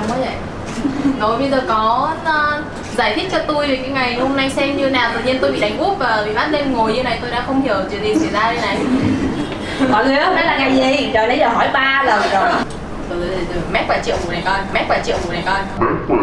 đông quá vậy. Rồi bây giờ có uh, giải thích cho tôi về cái ngày hôm nay xem như nào. Tự nhiên tôi bị đánh úp và bị bắt lên ngồi như này Tôi đã không hiểu chuyện gì xảy ra đây này. Mọi người ơi đây là ngày gì? Trời nãy giờ hỏi ba lần rồi. Từ từ từ mét và triệu mù này con mét và triệu mù này con. One,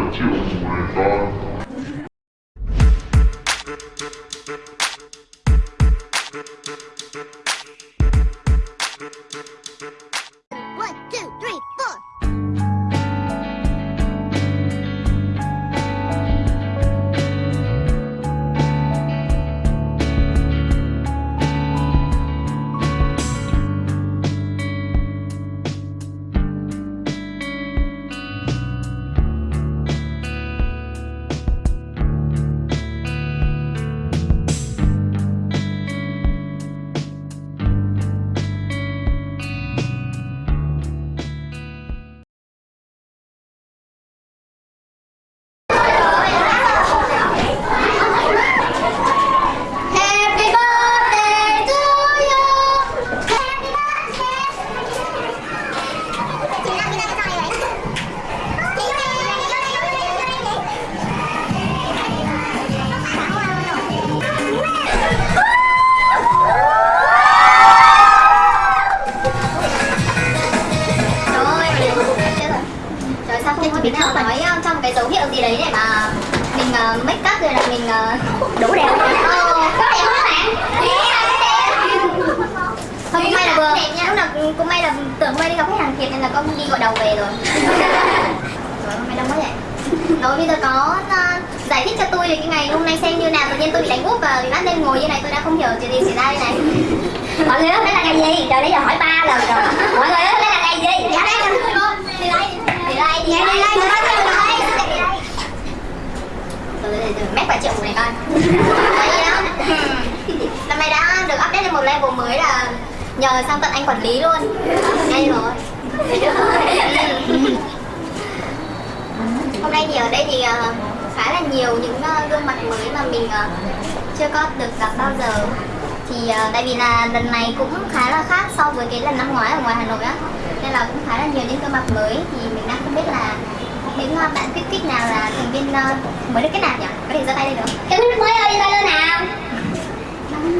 tôi về cái ngày hôm nay xem như nào Tự nhiên tôi bị đánh úp và bị bắt lên ngồi như này tôi đã không hiểu chuyện gì xảy ra đây này. Mọi người ơi, đây là ngày gì? Trời nãy giờ hỏi ba lần rồi. Mọi người ơi, đây là ngày gì? Dạ đây là Đi đây, đi. Đây, đi đây, đi. Đây, đi. Đây, đi. Đây từ từ từ mét và triệu này Đấy đó. Năm nay đã được update lên một level mới là nhờ sang tận anh quản lý luôn. Ngay rồi. Hôm nay thì ở đây thì ờ, khá là nhiều những ờ, gương mặt mới mà mình ờ, chưa có được gặp bao giờ thì ờ, tại vì là lần này cũng khá là khác so với cái lần năm ngoái ở ngoài Hà Nội á nên là cũng khá là nhiều những gương mặt mới thì mình đang không biết là những bạn kích kích nào là thành viên mới được kết nạp nhỉ? Có thể giơ tay lên được không? Cái mới ơi, giơ tay lên nào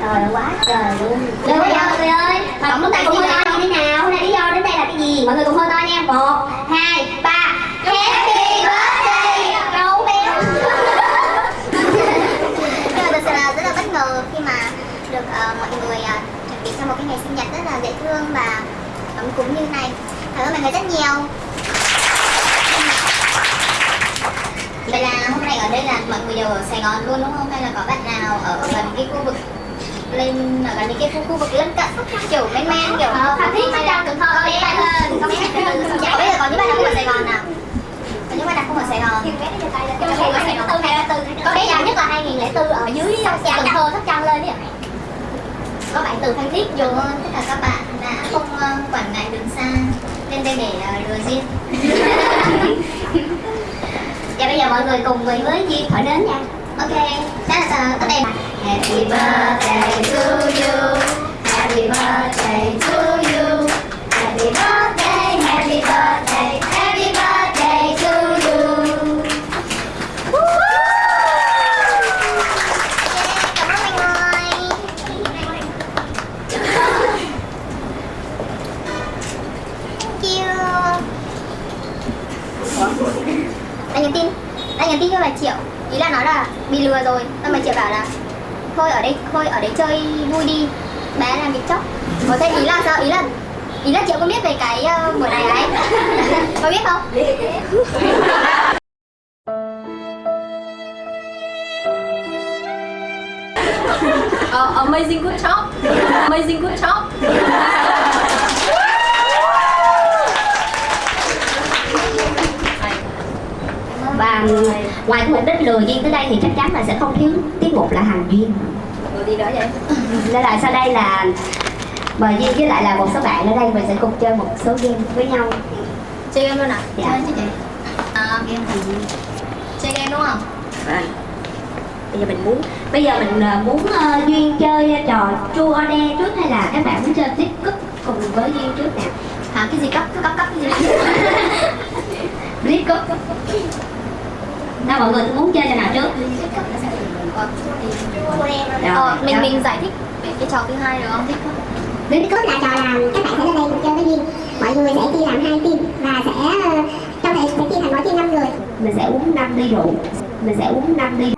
Trời quá trời luôn giờ mọi người ơi Tổng chúng ta cùng hô to như thế nào? Hôm nay lý do đến đây là cái gì? Mọi người cùng hô to nha một hai ba Happy birthday Gấu béo Nhưng mà thật sự là rất là bất ngờ khi mà được ờ, mọi người ờ, chuẩn bị cho một cái ngày sinh nhật rất là dễ thương và ấm cúng như này. Cảm ơn mọi người rất nhiều. Vậy là hôm nay ở đây là mọi người đều ở Sài Gòn luôn đúng không? Hay là có bạn nào ở gần cái khu vực lên ở gần những cái khu, khu vực lân cận? Kiểu men men kiểu Phan Thiết, Sóc Trăng, Cần Thơ mấy bạn hơn có mấy bạn dạ bây giờ có những bạn nào không ở Sài Gòn nào? Có những bạn nào không ở Sài Gòn? Có bé già nhất là 2004 ở dưới Cần Thơ Sóc Trăng lên đi ạ? Có bạn từ Phan Thiết dù tất cả các bạn đã không ờ, quản ngại đường xa. Lên đây để ờ, lừa duyên. Dạ bây giờ mọi người cùng với với Duyên thổi đến nha. Ok, đó là ờ, ở đây Happy birthday to you. Happy birthday to you. Happy birthday, thôi ở đấy chơi vui đi. Bé làm việc chóc. Có thế ý là sao? Ý là ý là triệu có biết về cái uh, buổi này đấy. Có biết không? Ờ, Amazing good job. Amazing good job. Và ngoài mục đích lừa duyên tới đây thì chắc chắn là sẽ không thiếu tiết mục là hành duyên đi đó vậy nên là sau đây là mời duyên với lại là một số bạn ở đây mình sẽ cùng chơi một số game với nhau Chơi game luôn à? Dạ. Chơi chứ chị À, game thì chơi game đúng không? Vâng. bây giờ mình muốn bây giờ mình ờ, muốn ờ, duyên chơi trò chua đe trước hay là các bạn muốn chơi tiếp cúp cùng với duyên trước nè Hả, cái gì cấp, cấp cấp cái gì Clip cúp Nào mọi người muốn chơi trò nào trước? Ờ, mình Rồi. mình giải thích về cái trò thứ hai được không? Baby Code là trò là các bạn sẽ lên đây chơi với Duyên. Mọi người sẽ chia làm hai team Và sẽ ờ, trong này sẽ chia thành mỗi team 5 người. Mình sẽ uống 5 ly rượu. Mình sẽ uống 5 ly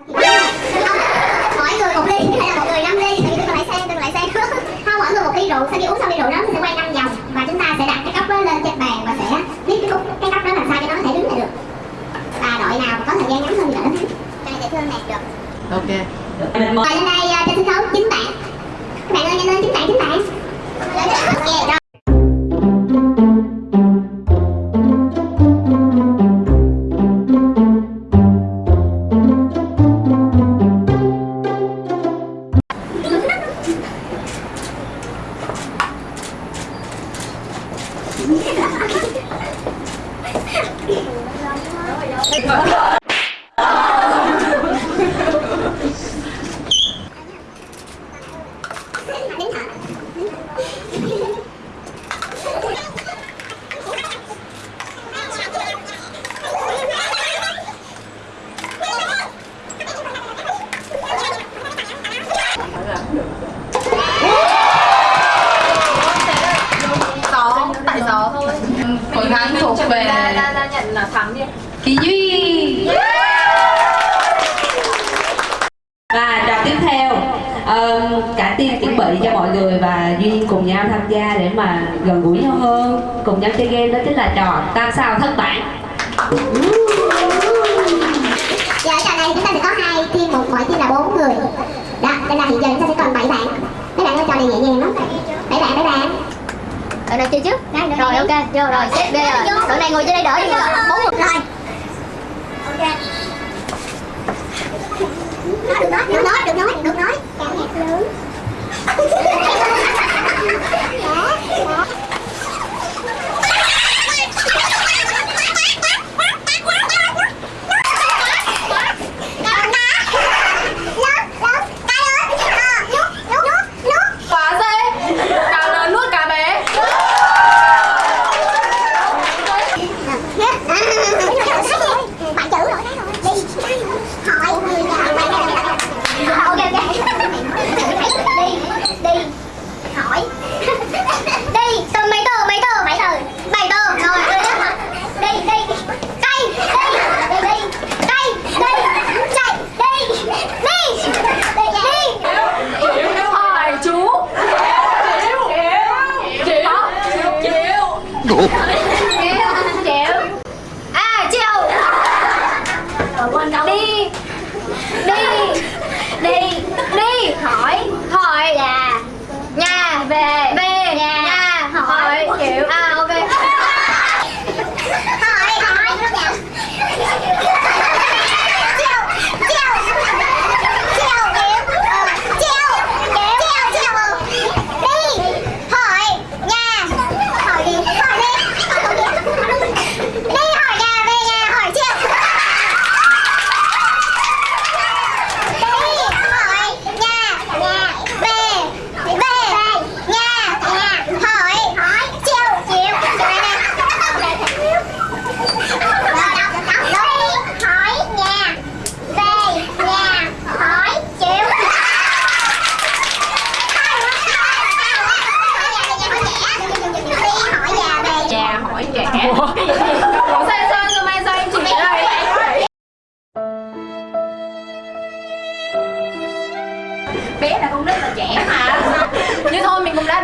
Thank you. Phần thắng thuộc về ra, ra, ra nhận là thắng đi. Kỳ duy. Và trò tiếp theo ờ, Cả team chuẩn bị cho mọi người và Duyên cùng nhau tham gia để mà gần gũi nhau hơn. Cùng nhau chơi game đó chính là trò tam sao thất bản Giờ ở trò này chúng ta sẽ có hai team, một mỗi team là bốn người. Đó, nên là hiện giờ chúng ta sẽ còn 7 bạn. Mấy bạn ơi, trò này nhẹ nhàng lắm. 7 bạn, 7 bạn Đội nào chơi trước? Rồi ok, vô rồi, xếp bây giờ Đội này ngồi trên đây đỡ đi Bốn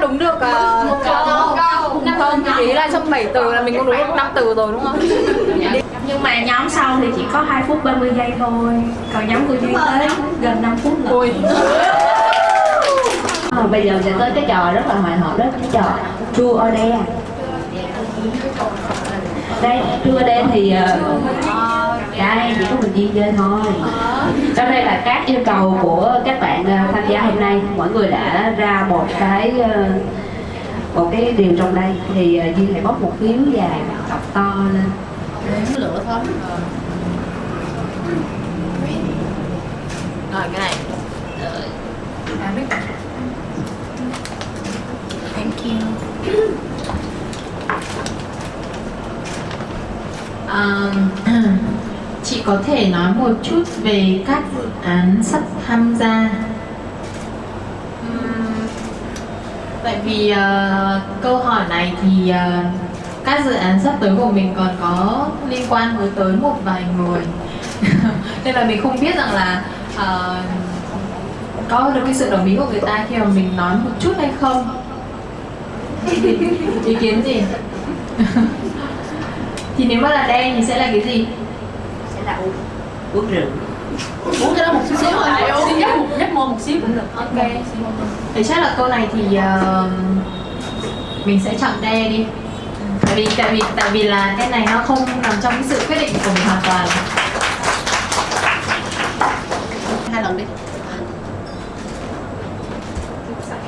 đúng được uh, một câu không chỉ là trong 7 từ là mình cũng đúng được 5 từ rồi đúng không? Nhưng mà nhóm sau thì chỉ có 2 phút 30 giây thôi. Còn nhóm của Duyên tới gần 5 phút nữa. À, Bây giờ sẽ tới cái trò rất là hồi hộp đó Cái trò True or Dare. Đây, True or Dare thì ờ, đây, chỉ có mình đi chơi thôi. Trong đây là các yêu cầu của các bạn ờ, tham gia hôm nay. Mọi người đã ra một cái ờ, một cái điều trong đây. Thì ờ, duy hãy bóc một phiếu dài, đọc to lên. Lửa thôi rồi cái này. Thank you. Um, có thể nói một chút về các dự án sắp tham gia? Tại vì uh, câu hỏi này thì uh, các dự án sắp tới của mình còn có liên quan với tới một vài người. Nên là mình không biết rằng là uh, có được cái sự đồng ý của người ta khi mà mình nói một chút hay không. Ý kiến gì? Thì nếu mà là đen thì sẽ là cái gì? Là uống uống rượu. Uống cái đó một xíu xíu rồi xin nhấp một nhấp môi một xíu cũng được. Ok thì chắc là câu này thì ờ, mình sẽ chọn D đi. Tại vì tại vì tại vì là cái này nó không nằm trong cái sự quyết định của mình hoàn toàn hai lần đi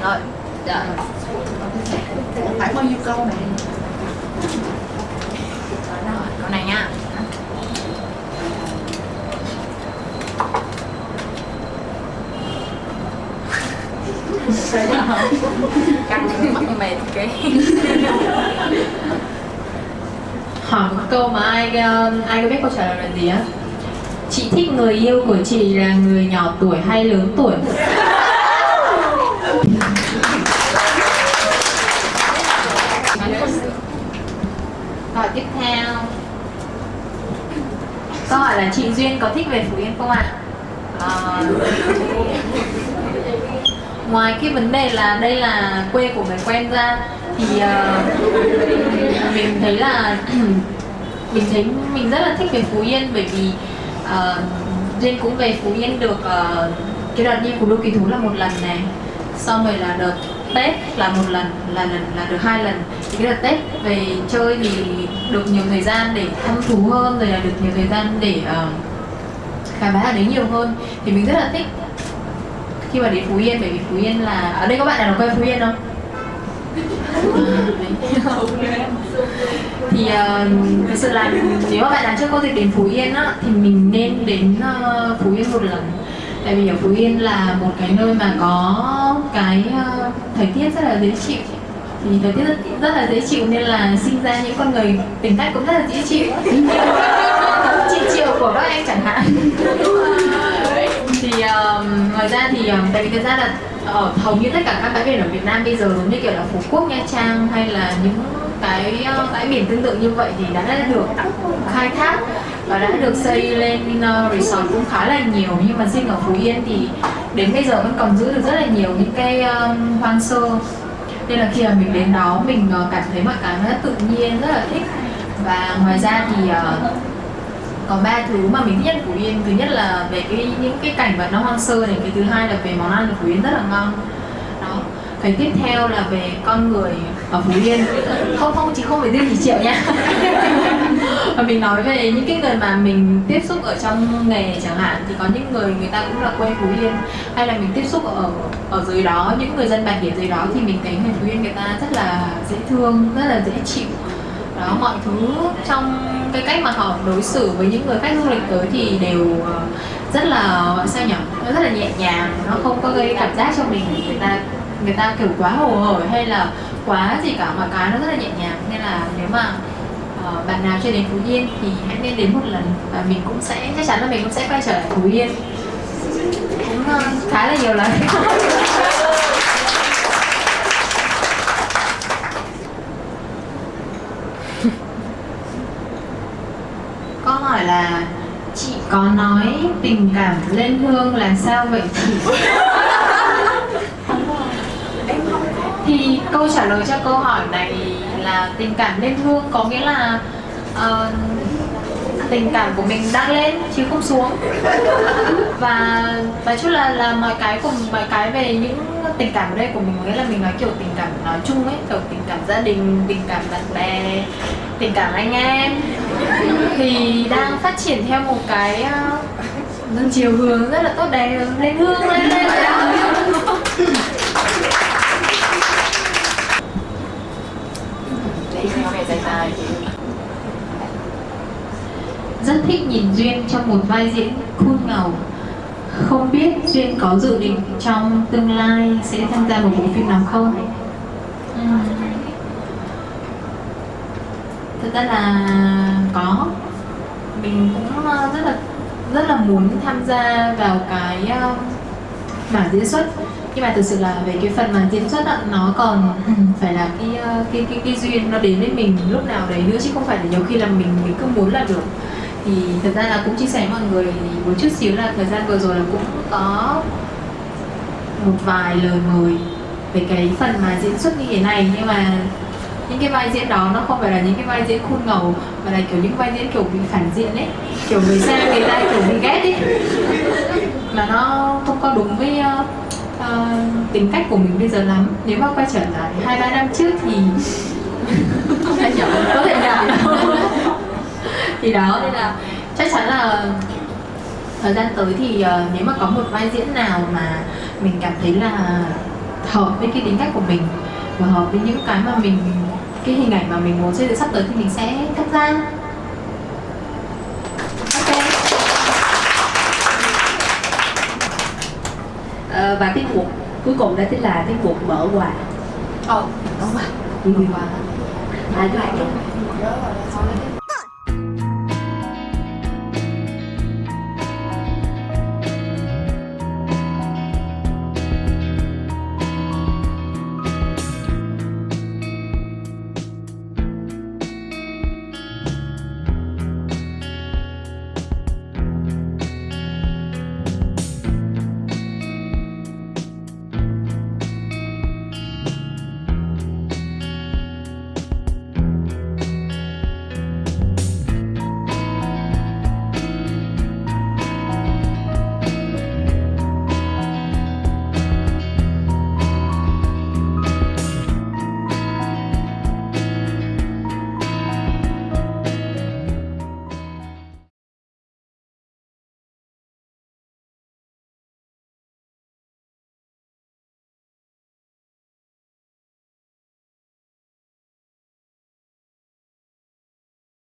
rồi dạ. phải bao nhiêu câu này rồi câu này nha căng mắt như mệt cái hỏi một câu mà ai um, ai có biết câu trả lời là gì á? Chị thích người yêu của chị là người nhỏ tuổi hay lớn tuổi? Hỏi tiếp theo. Câu hỏi là chị duyên có thích về phú yên không ạ? Ờ, ngoài cái vấn đề là đây là quê của người quen ra thì uh, mình thấy là mình thấy mình rất là thích về phú yên bởi vì duyên cũng về phú yên được ờ, cái đợt đi của đô kỳ thú là một lần này xong rồi là đợt tết là một lần là lần là được hai lần. Thì cái đợt tết về chơi thì được nhiều thời gian để thăm thú hơn rồi là được nhiều thời gian để ờ, khám phá ở đấy nhiều hơn. Thì mình rất là thích khi mà đến Phú Yên bởi vì Phú Yên là ở đây có bạn nào quê Phú Yên không? thì ờ, uh, thực sự là nếu mà bạn nào chưa có dịp đến Phú Yên á thì mình nên đến uh, Phú Yên một lần. Tại vì ở Phú Yên là một cái nơi mà có cái uh, thời tiết rất là dễ chịu. Thì thời tiết rất, rất là dễ chịu nên là sinh ra những con người tính cách cũng rất là dễ chịu. Chị chịu của các anh chẳng hạn. Thì uh, ngoài ra thì uh, tại vì thực ra là ở hầu như tất cả các bãi biển ở Việt Nam bây giờ giống như kiểu là Phú Quốc, Nha Trang hay là những cái uh, bãi biển tương tự như vậy thì đã, được khai thác và đã được xây lên uh, resort cũng khá là nhiều. Nhưng mà riêng ở Phú Yên thì đến bây giờ vẫn còn giữ được rất là nhiều những cái um, hoang sơ. Nên là khi mà mình đến đó mình uh, cảm thấy mọi cái nó rất tự nhiên rất là thích. Và ngoài ra thì uh, có ba thứ mà mình thích nhất Phú Yên. Thứ nhất là về cái, những cái cảnh vật nó hoang sơ này. Cái thứ hai là về món ăn ở Phú Yên rất là ngon. Đó. Cái tiếp theo là về con người ở Phú Yên. Không không chỉ không phải riêng chỉ triệu nha và mình nói về những cái người mà mình tiếp xúc ở trong nghề chẳng hạn, thì có những người người ta cũng là quê Phú Yên. Hay là mình tiếp xúc ở ở dưới đó, những người dân bản địa dưới đó, thì mình thấy người Phú Yên người ta rất là dễ thương, rất là dễ chịu đó mọi thứ trong cái cách mà họ đối xử với những người khách du lịch tới thì đều ờ, rất là sao nhỉ? Nó rất là nhẹ nhàng nó không có gây cảm giác cho mình. Người ta người ta kiểu quá hồ hởi hay là quá gì cả mà cái nó rất là nhẹ nhàng. Nên là nếu mà uh, bạn nào chưa đến Phú Yên thì hãy nên đến một lần và mình cũng sẽ chắc chắn là mình cũng sẽ quay trở lại Phú Yên. Cũng uh, khá là nhiều lần. Câu hỏi là chị có nói tình cảm lên hương là sao vậy chị? thì câu trả lời cho câu hỏi này là tình cảm lên hương có nghĩa là ờ, tình cảm của mình đang lên chứ không xuống. Và nói chung là là mọi cái cùng mọi cái về những tình cảm ở đây của mình nghĩa là mình nói kiểu tình cảm nói chung ấy kiểu tình cảm gia đình tình cảm bạn bè tình cảm anh em thì đang phát triển theo một cái uh, chiều hướng rất là tốt đẹp lên hương lên lên rất thích nhìn duyên trong một vai diễn cool ngầu. Không biết duyên có dự định trong tương lai sẽ tham gia một bộ phim nào không? Thực ra là có. Mình cũng ờ, rất là rất là muốn tham gia vào cái ờ, mảng diễn xuất. Nhưng mà thực sự là về cái phần mà diễn xuất đó, nó còn phải là cái, ờ, cái cái cái duyên nó đến với mình lúc nào đấy nữa chứ không phải là nhiều khi là mình mình cứ muốn là được. Thì thật ra là cũng chia sẻ với mọi người một chút xíu là thời gian vừa rồi là cũng có một vài lời mời về cái phần mà diễn xuất như thế này. Nhưng mà những cái vai diễn đó nó không phải là những cái vai diễn khuôn ngầu mà là kiểu những vai diễn kiểu bị phản diện ấy. Kiểu người xem người ta kiểu bị ghét ấy. Mà nó không có đúng với uh, uh, tính cách của mình bây giờ lắm. Nếu mà quay trở lại hai ba năm trước thì thể có thể nhận thì đó. Nên là chắc chắn là thời gian tới thì uh, nếu mà có một vai diễn nào mà mình cảm thấy là hợp với cái tính cách của mình và hợp với những cái mà mình cái hình ảnh mà mình muốn xây dựng sắp tới thì mình sẽ tham gia ok. Ờ, và tiết mục cuối cùng đó chính là tiết mục mở quà. Ờ đúng rồi Ừ. quá à, các bạn